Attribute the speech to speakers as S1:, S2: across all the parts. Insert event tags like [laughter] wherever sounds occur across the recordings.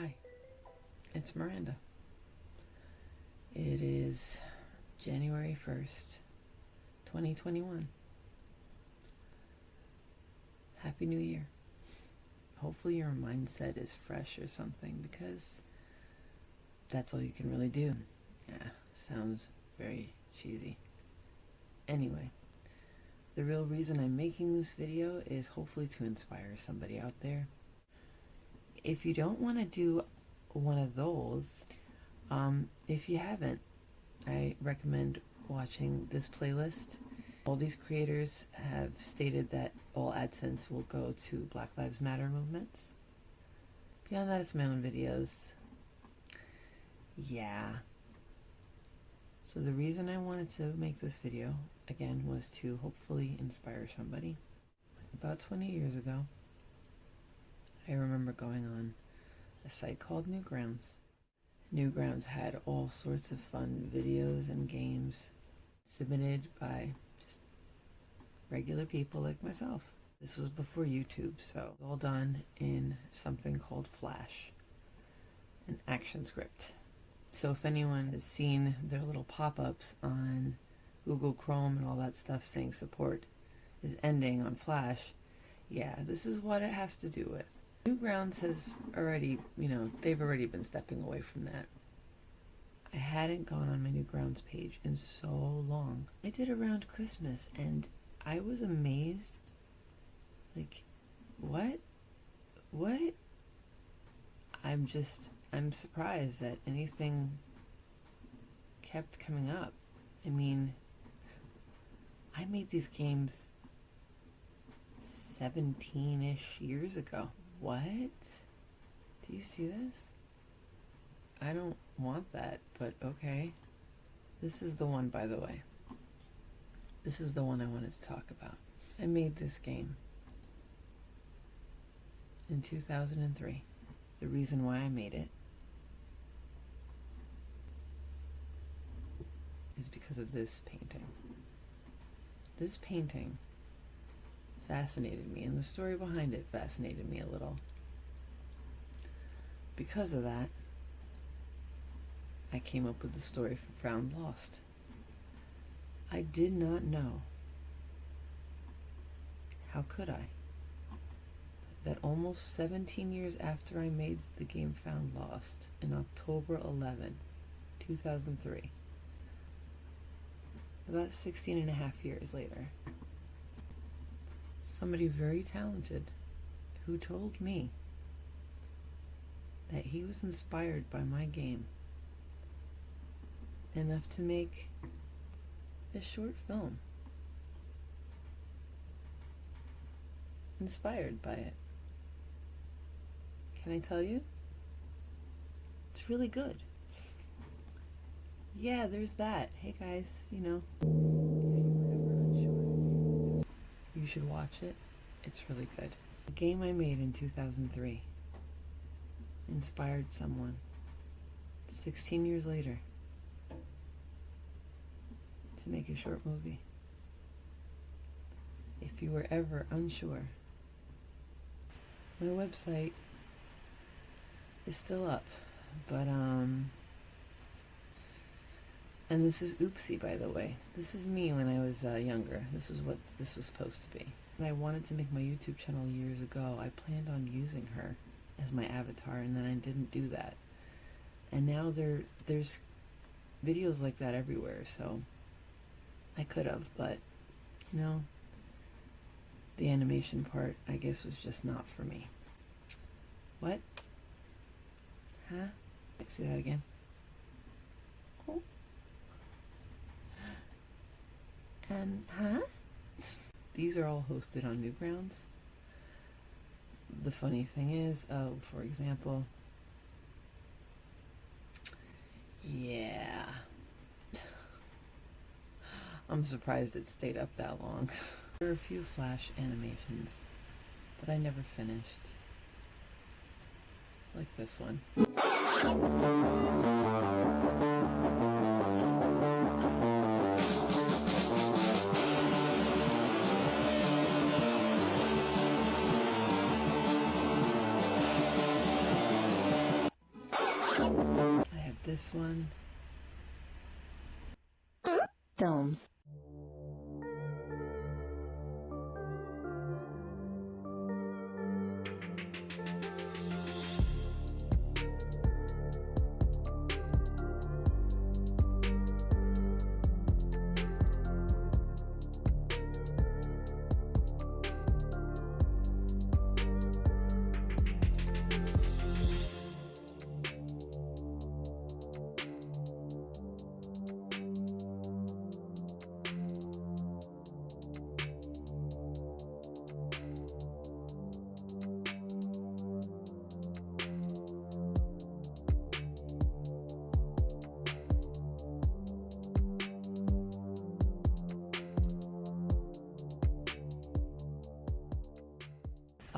S1: Hi, it's Miranda. It is January 1st, 2021. Happy New Year. Hopefully, your mindset is fresh or something because that's all you can really do. Yeah, sounds very cheesy. Anyway, the real reason I'm making this video is hopefully to inspire somebody out there. If you don't want to do one of those, um, if you haven't, I recommend watching this playlist. All these creators have stated that all AdSense will go to Black Lives Matter movements. Beyond that, it's my own videos. Yeah. So the reason I wanted to make this video, again, was to hopefully inspire somebody. About 20 years ago, I remember going on a site called Newgrounds. Newgrounds had all sorts of fun videos and games submitted by just regular people like myself. This was before YouTube, so all done in something called Flash, an ActionScript. So if anyone has seen their little pop-ups on Google Chrome and all that stuff saying support is ending on Flash, yeah, this is what it has to do with. Newgrounds has already, you know, they've already been stepping away from that. I hadn't gone on my Newgrounds page in so long. I did around Christmas and I was amazed. Like, what? What? I'm just, I'm surprised that anything kept coming up. I mean, I made these games 17 ish years ago. What? Do you see this? I don't want that, but okay. This is the one, by the way. This is the one I wanted to talk about. I made this game in 2003. The reason why I made it is because of this painting. This painting fascinated me, and the story behind it fascinated me a little. Because of that, I came up with the story for Found Lost. I did not know, how could I, that almost 17 years after I made the game Found Lost, in October 11, 2003, about 16 and a half years later, somebody very talented who told me that he was inspired by my game enough to make a short film inspired by it. Can I tell you? It's really good. Yeah, there's that. Hey guys, you know, should watch it. It's really good. The game I made in 2003 inspired someone 16 years later to make a short movie. If you were ever unsure, my website is still up, but um, and this is Oopsie, by the way. This is me when I was uh, younger. This was what this was supposed to be. And I wanted to make my YouTube channel years ago. I planned on using her as my avatar, and then I didn't do that. And now there there's videos like that everywhere, so I could have, but you know, the animation part, I guess, was just not for me. What? Huh? See that again? Um, huh? These are all hosted on Newgrounds. The funny thing is, oh, for example, yeah. [laughs] I'm surprised it stayed up that long. [laughs] there are a few Flash animations that I never finished. Like this one. One.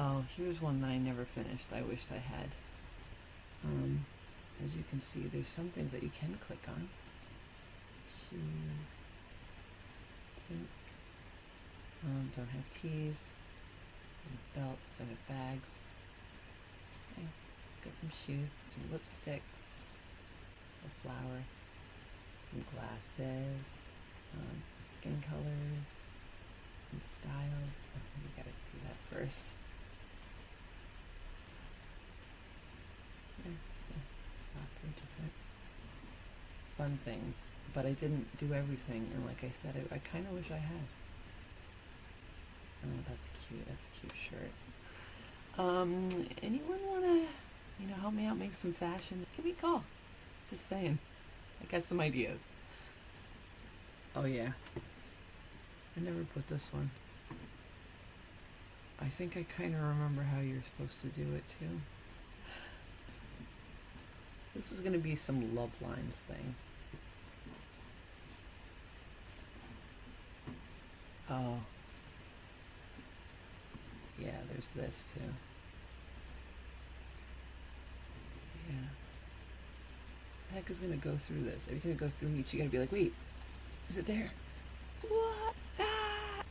S1: Oh, here's one that I never finished. I wished I had. Um, as you can see, there's some things that you can click on. Shoes. Pink. Um, don't have tees. Belts, don't have bags. Okay, got some shoes, some lipsticks, a flower, some glasses, um, skin colors, some styles. Oh, we gotta do that first. Yeah, so different fun things. But I didn't do everything, and like I said, I, I kind of wish I had. Oh, that's cute. That's a cute shirt. Um, anyone wanna, you know, help me out make some fashion? Give me a call. Just saying. I got some ideas. Oh yeah. I never put this one. I think I kind of remember how you're supposed to do it too. This was gonna be some love lines thing. Oh. Yeah, there's this too. Yeah. The heck is gonna go through this? Every time it goes through each, you gotta be like, wait, is it there? What? Ah!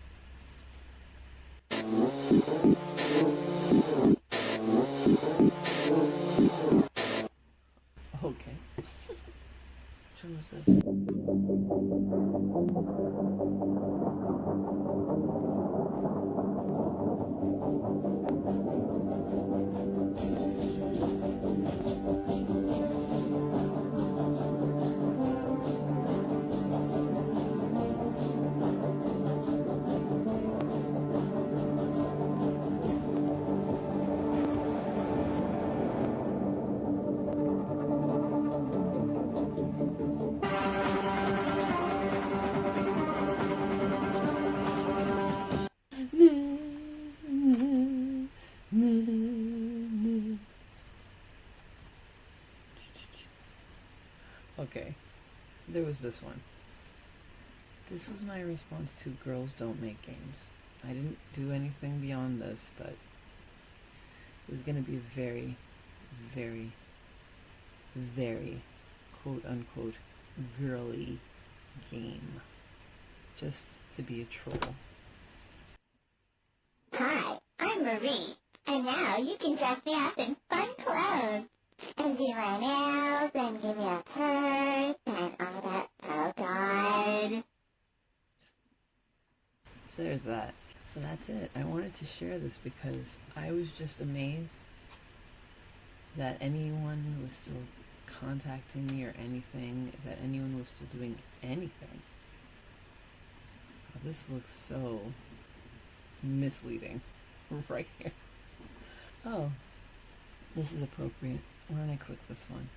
S1: Which there was this one. This was my response to Girls Don't Make Games. I didn't do anything beyond this, but it was going to be a very, very, very quote unquote girly game. Just to be a troll.
S2: Hi, I'm Marie, and now you can dress me up in fun clothes, and do my nails, and give me a purse, and all that. Oh God.
S1: So there's that. So that's it. I wanted to share this because I was just amazed that anyone was still contacting me or anything, that anyone was still doing anything. Oh, this looks so misleading [laughs] right here. Oh, this is appropriate. Why don't I click this one?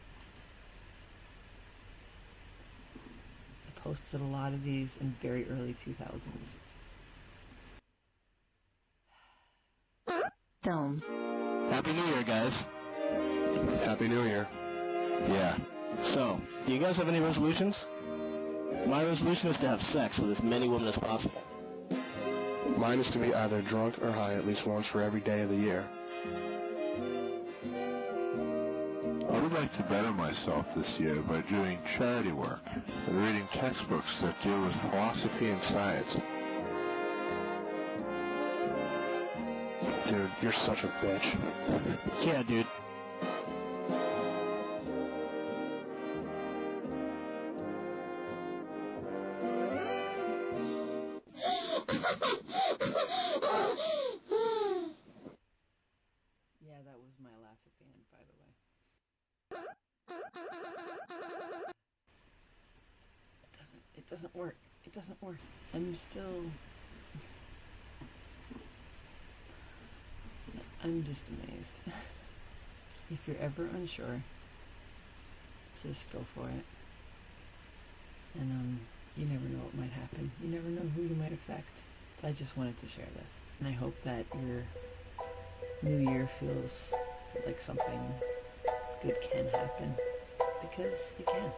S1: I posted a lot of these in very early 2000s.
S3: Films.
S4: Happy New Year, guys.
S5: Happy New Year.
S4: Yeah. So, do you guys have any resolutions? My resolution is to have sex with as many women as possible.
S5: Mine is to be either drunk or high at least once for every day of the year.
S6: I would like to better myself this year by doing charity work and reading textbooks that deal with philosophy and science.
S5: Dude, you're such a bitch.
S4: yeah, dude. [laughs]
S1: doesn't it doesn't work. It doesn't work. I'm still I'm just amazed. if you're ever unsure, just go for it. And um you never know what might happen. You never know who you might affect. So I just wanted to share this. And I hope that your new year feels like something good can happen. Because it can.